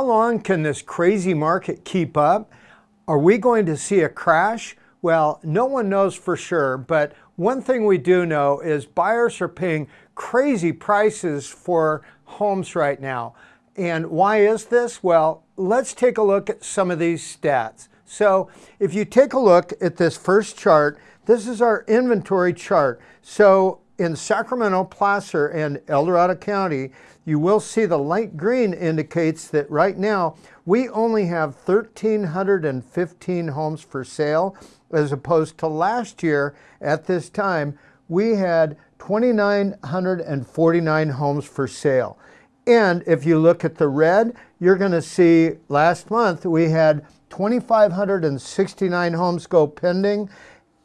how long can this crazy market keep up? Are we going to see a crash? Well, no one knows for sure, but one thing we do know is buyers are paying crazy prices for homes right now. And why is this? Well, let's take a look at some of these stats. So if you take a look at this first chart, this is our inventory chart. So in Sacramento, Placer, and El Dorado County, you will see the light green indicates that right now we only have 1,315 homes for sale as opposed to last year at this time we had 2,949 homes for sale. And if you look at the red, you're going to see last month we had 2,569 homes go pending.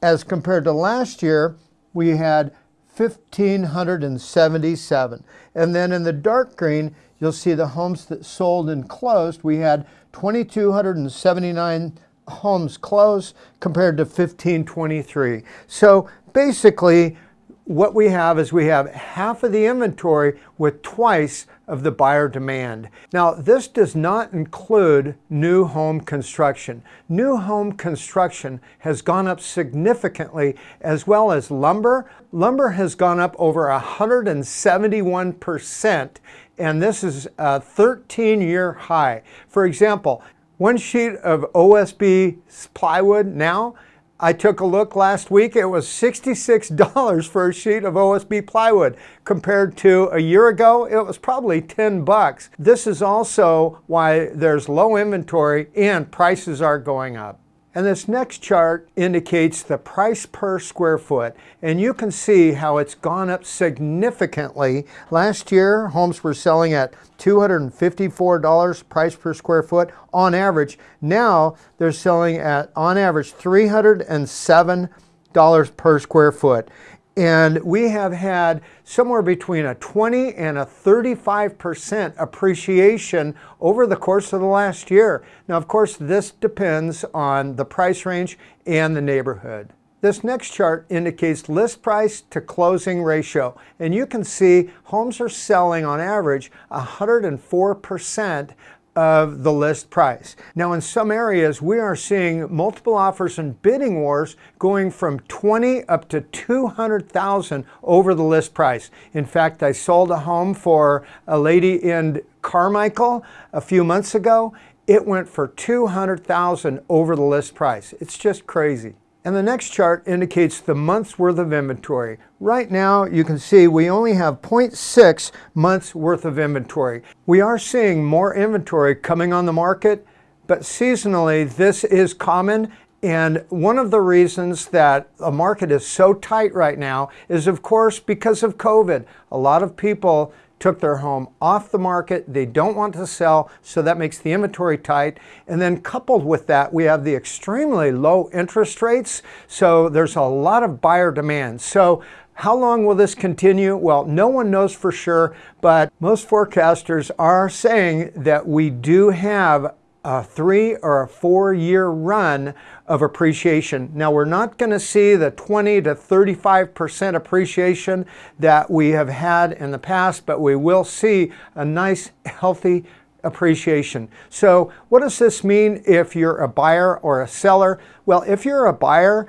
As compared to last year, we had 1,577. And then in the dark green, you'll see the homes that sold and closed. We had 2,279 homes closed compared to 1523. So basically, what we have is we have half of the inventory with twice of the buyer demand. Now, this does not include new home construction. New home construction has gone up significantly as well as lumber. Lumber has gone up over 171% and this is a 13-year high. For example, one sheet of OSB plywood now I took a look last week. It was $66 for a sheet of OSB plywood. Compared to a year ago, it was probably 10 bucks. This is also why there's low inventory and prices are going up. And this next chart indicates the price per square foot. And you can see how it's gone up significantly. Last year, homes were selling at $254 price per square foot on average. Now they're selling at, on average, $307 per square foot. And we have had somewhere between a 20 and a 35% appreciation over the course of the last year. Now, of course, this depends on the price range and the neighborhood. This next chart indicates list price to closing ratio. And you can see homes are selling on average 104% of the list price. Now in some areas we are seeing multiple offers and bidding wars going from 20 up to 200,000 over the list price. In fact, I sold a home for a lady in Carmichael a few months ago. It went for 200,000 over the list price. It's just crazy. And the next chart indicates the month's worth of inventory. Right now, you can see we only have 0.6 months worth of inventory. We are seeing more inventory coming on the market, but seasonally, this is common and one of the reasons that a market is so tight right now is of course because of COVID. A lot of people took their home off the market. They don't want to sell, so that makes the inventory tight. And then coupled with that, we have the extremely low interest rates. So there's a lot of buyer demand. So how long will this continue? Well, no one knows for sure, but most forecasters are saying that we do have a three or a four year run of appreciation. Now we're not going to see the 20 to 35% appreciation that we have had in the past, but we will see a nice healthy appreciation. So what does this mean if you're a buyer or a seller? Well, if you're a buyer,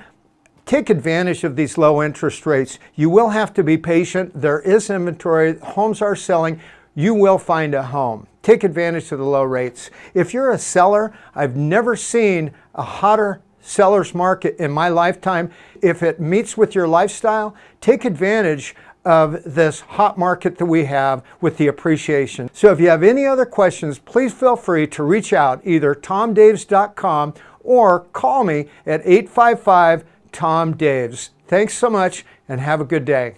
take advantage of these low interest rates. You will have to be patient. There is inventory. Homes are selling. You will find a home. Take advantage of the low rates. If you're a seller, I've never seen a hotter seller's market in my lifetime. If it meets with your lifestyle, take advantage of this hot market that we have with the appreciation. So if you have any other questions, please feel free to reach out either tomdaves.com or call me at 855 Tom Daves. Thanks so much and have a good day.